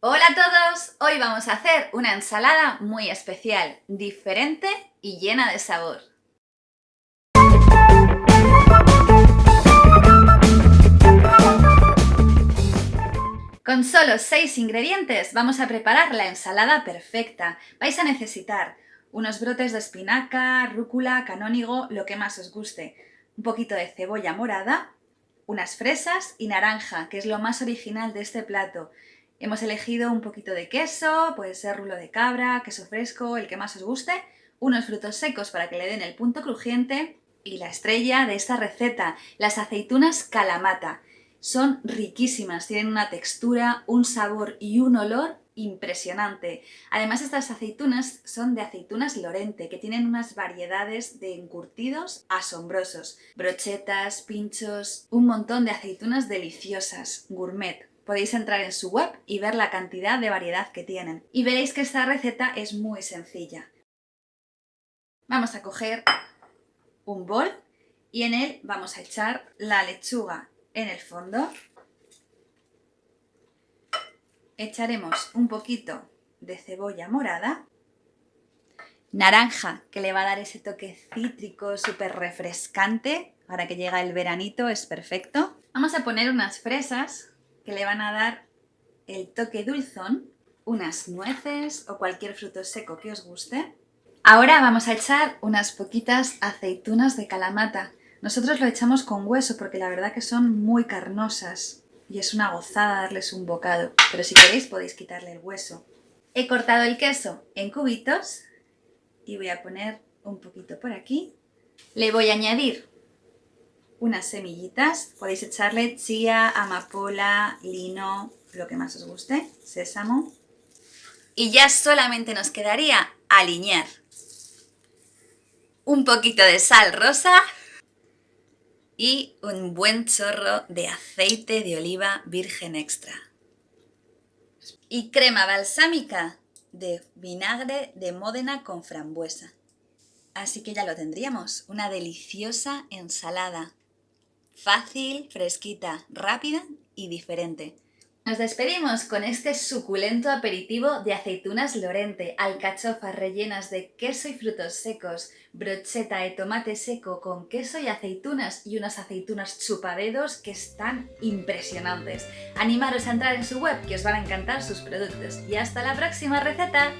Hola a todos, hoy vamos a hacer una ensalada muy especial, diferente y llena de sabor. Con solo 6 ingredientes vamos a preparar la ensalada perfecta. Vais a necesitar unos brotes de espinaca, rúcula, canónigo, lo que más os guste, un poquito de cebolla morada, unas fresas y naranja, que es lo más original de este plato. Hemos elegido un poquito de queso, puede ser rulo de cabra, queso fresco, el que más os guste, unos frutos secos para que le den el punto crujiente y la estrella de esta receta, las aceitunas calamata. Son riquísimas, tienen una textura, un sabor y un olor impresionante. Además estas aceitunas son de aceitunas Lorente, que tienen unas variedades de encurtidos asombrosos. Brochetas, pinchos, un montón de aceitunas deliciosas, gourmet. Podéis entrar en su web y ver la cantidad de variedad que tienen. Y veréis que esta receta es muy sencilla. Vamos a coger un bol y en él vamos a echar la lechuga en el fondo echaremos un poquito de cebolla morada, naranja, que le va a dar ese toque cítrico súper refrescante, ahora que llega el veranito es perfecto. Vamos a poner unas fresas que le van a dar el toque dulzón, unas nueces o cualquier fruto seco que os guste. Ahora vamos a echar unas poquitas aceitunas de calamata. Nosotros lo echamos con hueso porque la verdad que son muy carnosas y es una gozada darles un bocado, pero si queréis podéis quitarle el hueso. He cortado el queso en cubitos y voy a poner un poquito por aquí. Le voy a añadir unas semillitas, podéis echarle chía, amapola, lino, lo que más os guste, sésamo. Y ya solamente nos quedaría alinear. Un poquito de sal rosa y un buen chorro de aceite de oliva virgen extra. Y crema balsámica de vinagre de Módena con frambuesa. Así que ya lo tendríamos, una deliciosa ensalada. Fácil, fresquita, rápida y diferente. Nos despedimos con este suculento aperitivo de aceitunas Lorente, alcachofas rellenas de queso y frutos secos, brocheta de tomate seco con queso y aceitunas y unas aceitunas chupadedos que están impresionantes. Animaros a entrar en su web que os van a encantar sus productos. Y hasta la próxima receta.